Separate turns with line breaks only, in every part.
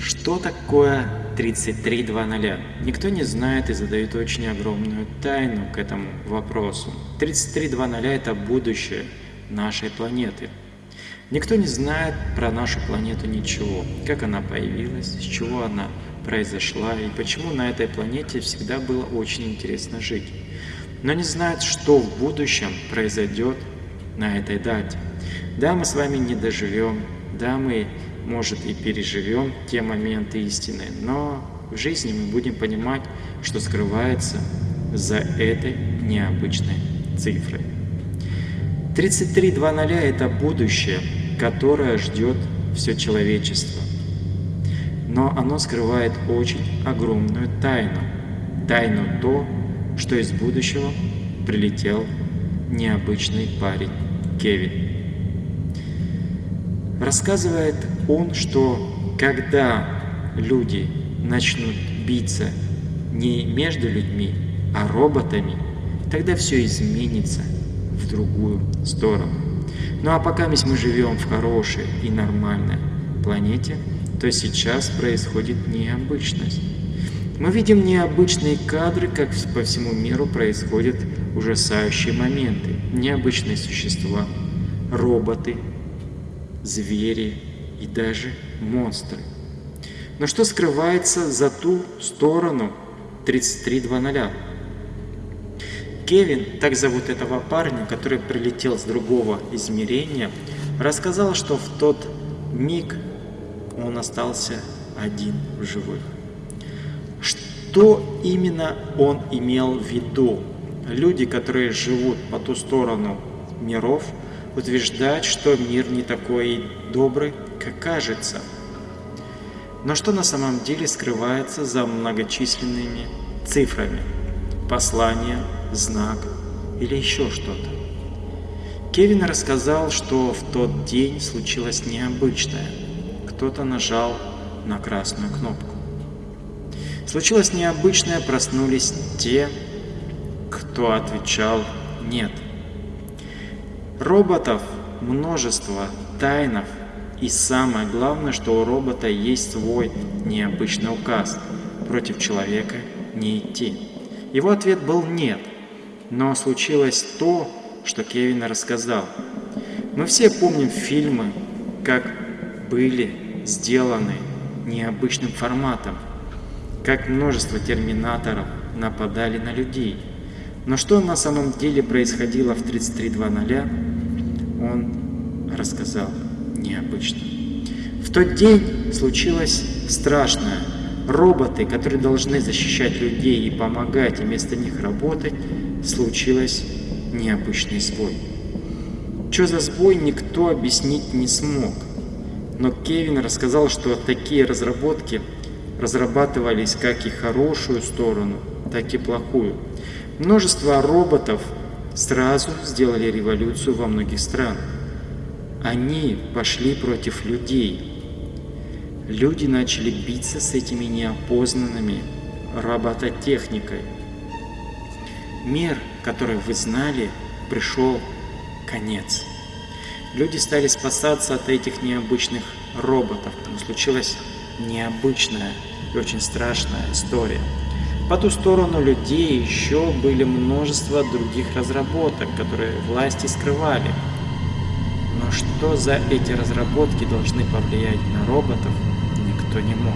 Что такое 3300? Никто не знает и задает очень огромную тайну к этому вопросу. 3300 – это будущее нашей планеты. Никто не знает про нашу планету ничего, как она появилась, с чего она произошла и почему на этой планете всегда было очень интересно жить. Но не знают, что в будущем произойдет на этой дате. Да, мы с вами не доживем, да, мы может, и переживем те моменты истины, но в жизни мы будем понимать, что скрывается за этой необычной цифрой. 33.2.0 – это будущее, которое ждет все человечество. Но оно скрывает очень огромную тайну. Тайну то, что из будущего прилетел необычный парень Кевин. Рассказывает он, что когда люди начнут биться не между людьми, а роботами, тогда все изменится в другую сторону. Ну а пока мы живем в хорошей и нормальной планете, то сейчас происходит необычность. Мы видим необычные кадры, как по всему миру происходят ужасающие моменты. Необычные существа, роботы, звери и даже монстры. Но что скрывается за ту сторону 3300? Кевин, так зовут этого парня, который прилетел с другого измерения, рассказал, что в тот миг он остался один в живых. Что именно он имел в виду? Люди, которые живут по ту сторону миров, утверждать, что мир не такой добрый, как кажется. Но что на самом деле скрывается за многочисленными цифрами? Послание, знак или еще что-то? Кевин рассказал, что в тот день случилось необычное. Кто-то нажал на красную кнопку. Случилось необычное, проснулись те, кто отвечал «нет». Роботов множество, тайнов, и самое главное, что у робота есть свой необычный указ – против человека не идти. Его ответ был «нет», но случилось то, что Кевин рассказал. Мы все помним фильмы, как были сделаны необычным форматом, как множество терминаторов нападали на людей. Но что на самом деле происходило в 33.2.0, он рассказал необычно. В тот день случилось страшное. Роботы, которые должны защищать людей и помогать, и вместо них работать, случилось необычный сбой. Что за сбой, никто объяснить не смог. Но Кевин рассказал, что такие разработки разрабатывались как и хорошую сторону, так и плохую. Множество роботов сразу сделали революцию во многих странах. Они пошли против людей. Люди начали биться с этими неопознанными робототехникой. Мир, который вы знали, пришел конец. Люди стали спасаться от этих необычных роботов, но случилась необычная и очень страшная история. По ту сторону людей еще были множество других разработок, которые власти скрывали. Но что за эти разработки должны повлиять на роботов, никто не мог.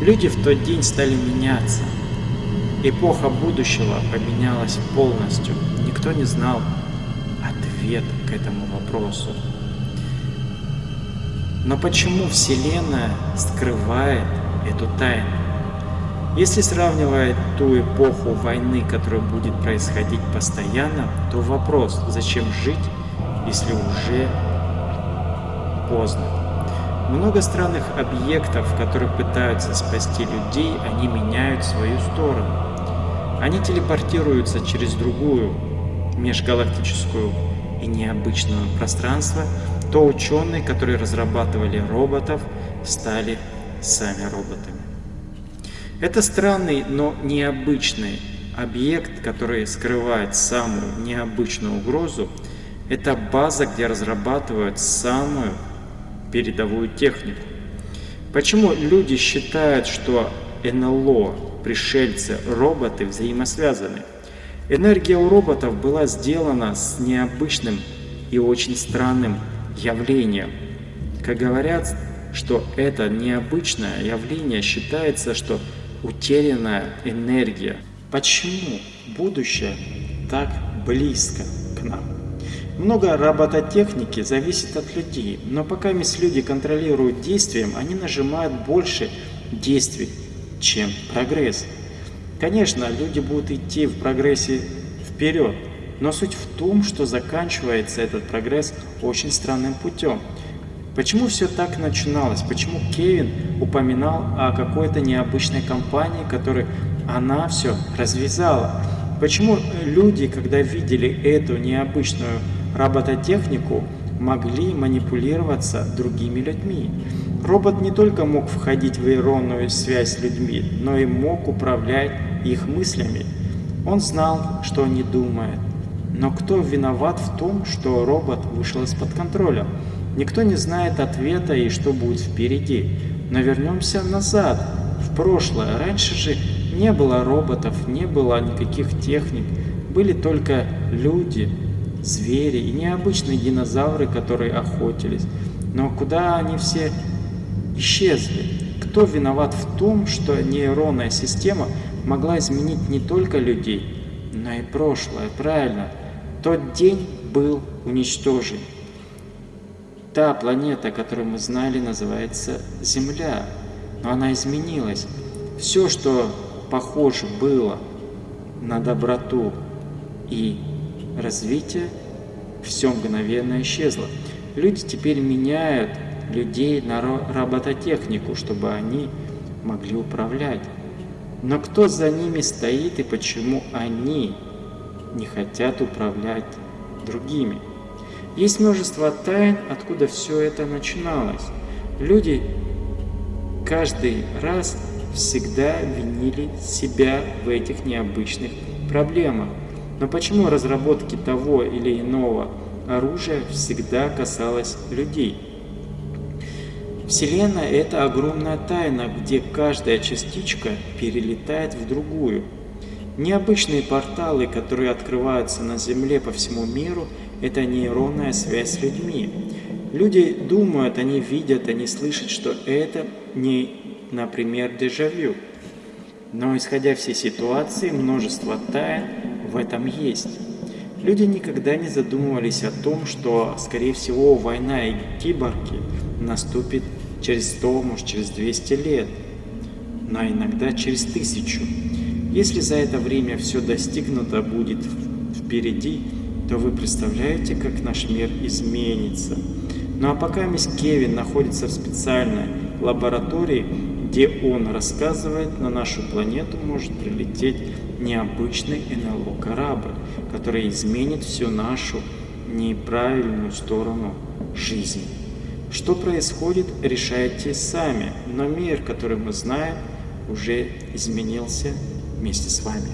Люди в тот день стали меняться. Эпоха будущего поменялась полностью. Никто не знал ответ к этому вопросу. Но почему Вселенная скрывает эту тайну? Если сравнивать ту эпоху войны, которая будет происходить постоянно, то вопрос, зачем жить, если уже поздно. Много странных объектов, которые пытаются спасти людей, они меняют свою сторону. Они телепортируются через другую межгалактическую и необычное пространство, то ученые, которые разрабатывали роботов, стали сами роботами. Это странный, но необычный объект, который скрывает самую необычную угрозу. Это база, где разрабатывают самую передовую технику. Почему люди считают, что НЛО, пришельцы, роботы взаимосвязаны? Энергия у роботов была сделана с необычным и очень странным явлением. Как говорят, что это необычное явление считается, что утерянная энергия. Почему будущее так близко к нам? Много робототехники зависит от людей, но пока мисс люди контролируют действием, они нажимают больше действий, чем прогресс. Конечно, люди будут идти в прогрессе вперед, но суть в том, что заканчивается этот прогресс очень странным путем. Почему все так начиналось? Почему Кевин упоминал о какой-то необычной компании, которой она все развязала? Почему люди, когда видели эту необычную робототехнику, могли манипулироваться другими людьми? Робот не только мог входить в иронную связь с людьми, но и мог управлять их мыслями. Он знал, что они думают. Но кто виноват в том, что робот вышел из-под контроля? Никто не знает ответа и что будет впереди. Но вернемся назад, в прошлое. Раньше же не было роботов, не было никаких техник. Были только люди, звери и необычные динозавры, которые охотились. Но куда они все исчезли? Кто виноват в том, что нейронная система могла изменить не только людей, но и прошлое? Правильно, тот день был уничтожен. Та планета, которую мы знали, называется Земля, но она изменилась. Все, что похоже было на доброту и развитие, все мгновенно исчезло. Люди теперь меняют людей на робототехнику, чтобы они могли управлять. Но кто за ними стоит и почему они не хотят управлять другими? Есть множество тайн, откуда все это начиналось. Люди каждый раз всегда винили себя в этих необычных проблемах. Но почему разработки того или иного оружия всегда касалось людей? Вселенная – это огромная тайна, где каждая частичка перелетает в другую. Необычные порталы, которые открываются на Земле по всему миру – это нейронная связь с людьми. Люди думают, они видят, они слышат, что это не, например, дежавю. Но исходя всей ситуации, множество тайн в этом есть. Люди никогда не задумывались о том, что, скорее всего, война и киборги наступит через 100, может через 200 лет, но иногда через тысячу. Если за это время все достигнуто будет впереди, то вы представляете, как наш мир изменится. Ну а пока мисс Кевин находится в специальной лаборатории, где он рассказывает, на нашу планету может прилететь необычный НЛО корабль, который изменит всю нашу неправильную сторону жизни. Что происходит, решайте сами, но мир, который мы знаем, уже изменился вместе с вами.